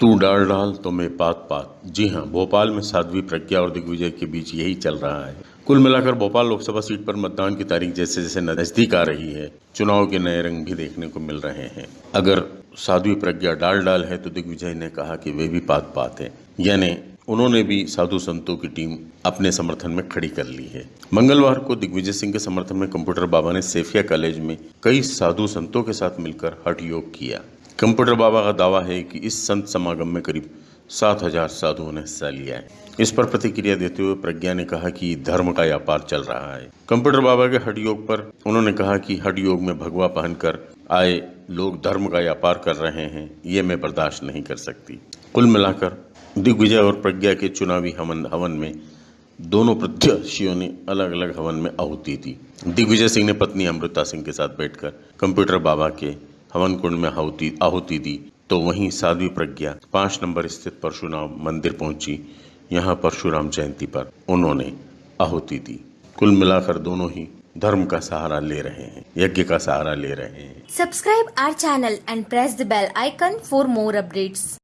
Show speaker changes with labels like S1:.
S1: तू डाल डाल तो मैं पात पात। जी हाँ भोपाल में साध्वी प्रज्ञा और दिग्विजय के बीच यही चल रहा है। कुल मिलाकर भोपाल लोकसभा सीट पर मतदान की तारीख जैसे जैसे नज़दीक आ रही है, चुनाव के नए रंग भी देखने को मिल रहे हैं। अगर साध्वी प्रज्ञा डाल डाल है तो दिग्विजय ने कहा कि वे भी पात पात है। यानी उन्होंने भी साधु संतों की टीम अपने समर्थन में खड़ी कर ली है। मंगलवार को दिग्विजय सिंह के समर्थन में कंप्यूटर बाबा ने सेफिया कॉलेज में कई साधु संतों के साथ मिलकर हठ योग किया। कंप्यूटर बाबा का दावा है कि इस संत समागम में करीब सात हज़ार साधुओं ने हिस्सा लिया है। इस पर प्रतिक्रिया देते हुए प्रज्ञा ने कहा कि धर्म का व्यापार चल रहा है। कंप्यूटर बाबा के हट योग पर उन्होंने कहा कि हट योग में भगवा पहनकर आए लोग धर्म का व्यापार कर रहे हैं, ये मैं बर्दाश्त नहीं कर सकती। कुल मिलाकर दिग्विजय और प्रज्ञा के चुनावी हवन हवन में दोनों प्रत्याशियों ने अलग अलग हवन में आहुति दी। दिग्विजय सिंह ने पत्नी अमृता सिंह के साथ बैठकर कंप्यूटर बाबा के हवन कुंड में आहुति दी तो वहीं साध्वी प्रज्ञा पाँच नंबर स्थित परशुराम मंदिर पहुँची। यहाँ परशुराम जयंती पर उन्होंने आहुति दी। कुल मिलाकर दोनों ही धर्म का सहारा ले रहे हैं, यज्ञ का सहारा ले रहे हैं।
S2: Subscribe our channel and press the bell icon for more updates.